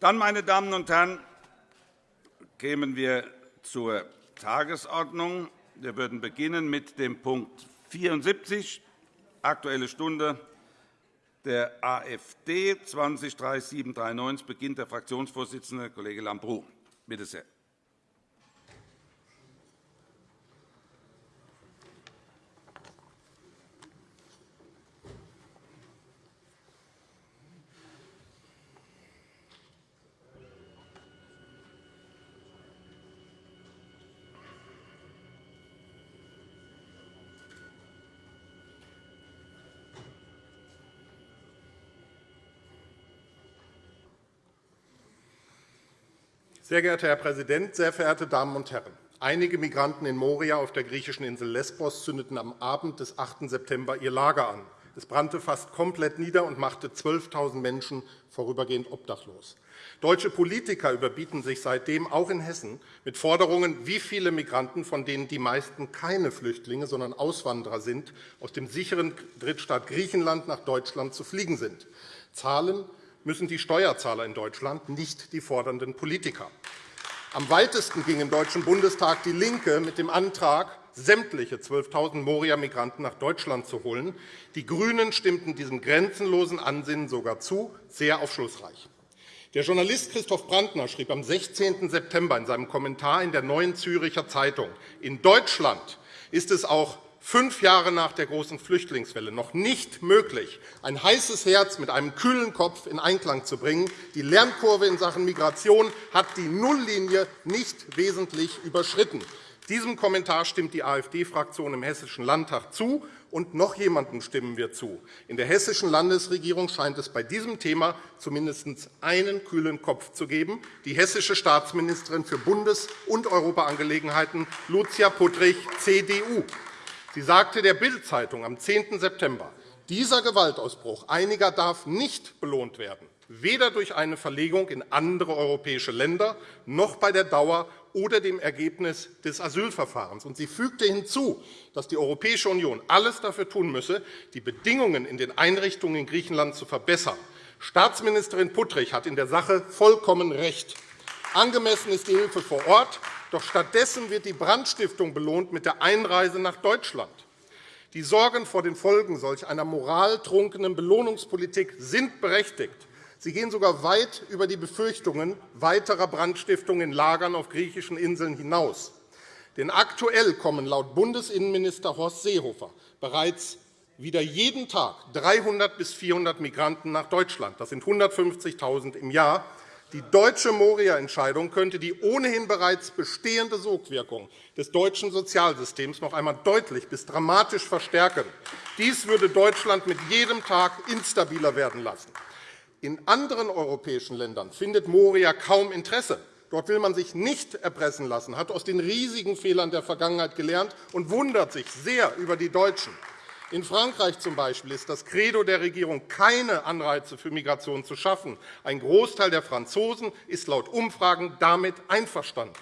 Dann, meine Damen und Herren, kämen wir zur Tagesordnung. Wir würden beginnen mit dem Punkt 74, Aktuelle Stunde der AfD, 20 3739, beginnt der Fraktionsvorsitzende, Kollege Lambrou. Bitte sehr. Sehr geehrter Herr Präsident, sehr verehrte Damen und Herren! Einige Migranten in Moria auf der griechischen Insel Lesbos zündeten am Abend des 8. September ihr Lager an. Es brannte fast komplett nieder und machte 12.000 Menschen vorübergehend obdachlos. Deutsche Politiker überbieten sich seitdem auch in Hessen mit Forderungen, wie viele Migranten, von denen die meisten keine Flüchtlinge, sondern Auswanderer sind, aus dem sicheren Drittstaat Griechenland nach Deutschland zu fliegen sind. Zahlen müssen die Steuerzahler in Deutschland, nicht die fordernden Politiker. Am weitesten ging im Deutschen Bundestag DIE LINKE mit dem Antrag, sämtliche 12.000 Moria-Migranten nach Deutschland zu holen. Die GRÜNEN stimmten diesem grenzenlosen Ansinnen sogar zu, sehr aufschlussreich. Der Journalist Christoph Brandner schrieb am 16. September in seinem Kommentar in der Neuen Züricher Zeitung, in Deutschland ist es auch fünf Jahre nach der großen Flüchtlingswelle noch nicht möglich, ein heißes Herz mit einem kühlen Kopf in Einklang zu bringen. Die Lernkurve in Sachen Migration hat die Nulllinie nicht wesentlich überschritten. Diesem Kommentar stimmt die AfD-Fraktion im Hessischen Landtag zu, und noch jemandem stimmen wir zu. In der hessischen Landesregierung scheint es bei diesem Thema zumindest einen kühlen Kopf zu geben, die hessische Staatsministerin für Bundes- und Europaangelegenheiten Lucia Puttrich, CDU. Sie sagte der Bild-Zeitung am 10. September, dieser Gewaltausbruch einiger darf nicht belohnt werden, weder durch eine Verlegung in andere europäische Länder noch bei der Dauer oder dem Ergebnis des Asylverfahrens. sie fügte hinzu, dass die Europäische Union alles dafür tun müsse, die Bedingungen in den Einrichtungen in Griechenland zu verbessern. Staatsministerin Puttrich hat in der Sache vollkommen recht. Angemessen ist die Hilfe vor Ort, doch stattdessen wird die Brandstiftung belohnt mit der Einreise nach Deutschland. Die Sorgen vor den Folgen solch einer moraltrunkenen Belohnungspolitik sind berechtigt. Sie gehen sogar weit über die Befürchtungen weiterer Brandstiftungen in Lagern auf griechischen Inseln hinaus. Denn aktuell kommen laut Bundesinnenminister Horst Seehofer bereits wieder jeden Tag 300 bis 400 Migranten nach Deutschland. Das sind 150.000 im Jahr. Die deutsche Moria-Entscheidung könnte die ohnehin bereits bestehende Sogwirkung des deutschen Sozialsystems noch einmal deutlich bis dramatisch verstärken. Dies würde Deutschland mit jedem Tag instabiler werden lassen. In anderen europäischen Ländern findet Moria kaum Interesse. Dort will man sich nicht erpressen lassen, hat aus den riesigen Fehlern der Vergangenheit gelernt und wundert sich sehr über die Deutschen. In Frankreich zum Beispiel ist das Credo der Regierung, keine Anreize für Migration zu schaffen. Ein Großteil der Franzosen ist laut Umfragen damit einverstanden.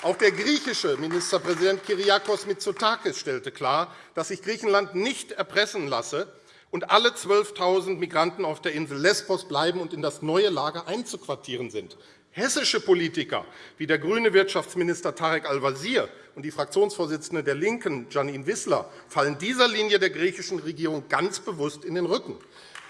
Auch der griechische Ministerpräsident Kyriakos Mitsotakis stellte klar, dass sich Griechenland nicht erpressen lasse und alle 12.000 Migranten auf der Insel Lesbos bleiben und in das neue Lager einzuquartieren sind. Hessische Politiker wie der grüne Wirtschaftsminister Tarek Al-Wazir und die Fraktionsvorsitzende der LINKEN, Janine Wissler, fallen dieser Linie der griechischen Regierung ganz bewusst in den Rücken.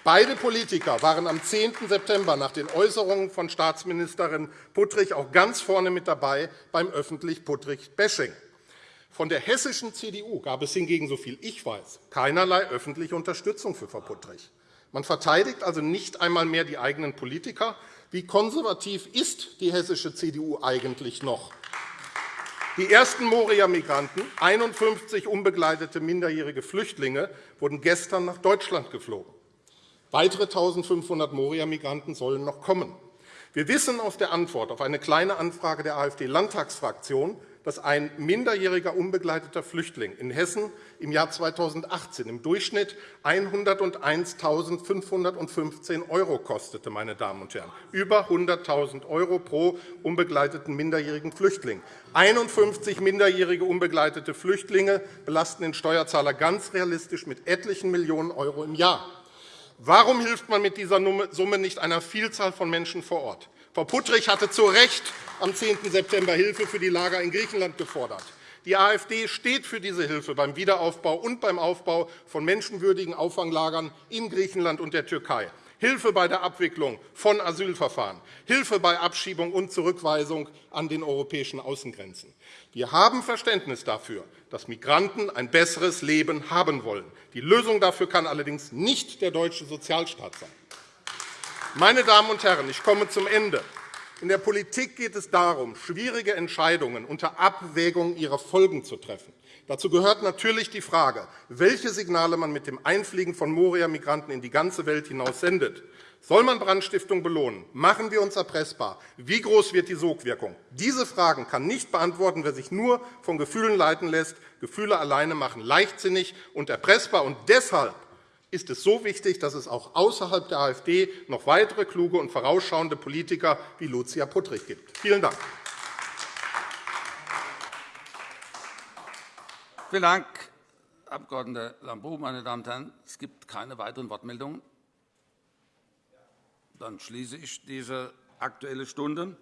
Beide Politiker waren am 10. September nach den Äußerungen von Staatsministerin Puttrich auch ganz vorne mit dabei beim öffentlich Puttrich-Bashing. Von der hessischen CDU gab es hingegen, soviel ich weiß, keinerlei öffentliche Unterstützung für Frau Puttrich. Man verteidigt also nicht einmal mehr die eigenen Politiker, wie konservativ ist die hessische CDU eigentlich noch? Die ersten Moria-Migranten, 51 unbegleitete minderjährige Flüchtlinge, wurden gestern nach Deutschland geflogen. Weitere 1.500 Moria-Migranten sollen noch kommen. Wir wissen aus der Antwort auf eine Kleine Anfrage der AfD-Landtagsfraktion, dass ein minderjähriger unbegleiteter Flüchtling in Hessen im Jahr 2018 im Durchschnitt 101.515 € kostete. Meine Damen und Herren. Über 100.000 € pro unbegleiteten minderjährigen Flüchtling. 51 minderjährige unbegleitete Flüchtlinge belasten den Steuerzahler ganz realistisch mit etlichen Millionen € im Jahr. Warum hilft man mit dieser Summe nicht einer Vielzahl von Menschen vor Ort? Frau Puttrich hatte zu Recht am 10. September Hilfe für die Lager in Griechenland gefordert. Die AfD steht für diese Hilfe beim Wiederaufbau und beim Aufbau von menschenwürdigen Auffanglagern in Griechenland und der Türkei. Hilfe bei der Abwicklung von Asylverfahren, Hilfe bei Abschiebung und Zurückweisung an den europäischen Außengrenzen. Wir haben Verständnis dafür, dass Migranten ein besseres Leben haben wollen. Die Lösung dafür kann allerdings nicht der deutsche Sozialstaat sein. Meine Damen und Herren, ich komme zum Ende. In der Politik geht es darum, schwierige Entscheidungen unter Abwägung ihrer Folgen zu treffen. Dazu gehört natürlich die Frage, welche Signale man mit dem Einfliegen von Moria-Migranten in die ganze Welt hinaus sendet. Soll man Brandstiftung belohnen? Machen wir uns erpressbar. Wie groß wird die Sogwirkung? Diese Fragen kann nicht beantworten, wer sich nur von Gefühlen leiten lässt. Gefühle alleine machen leichtsinnig und erpressbar. Und deshalb ist es so wichtig, dass es auch außerhalb der AfD noch weitere kluge und vorausschauende Politiker wie Lucia Puttrich gibt. Vielen Dank. Vielen Dank, Abg. Lambrou. Meine Damen und Herren, es gibt keine weiteren Wortmeldungen. Dann schließe ich diese Aktuelle Stunde.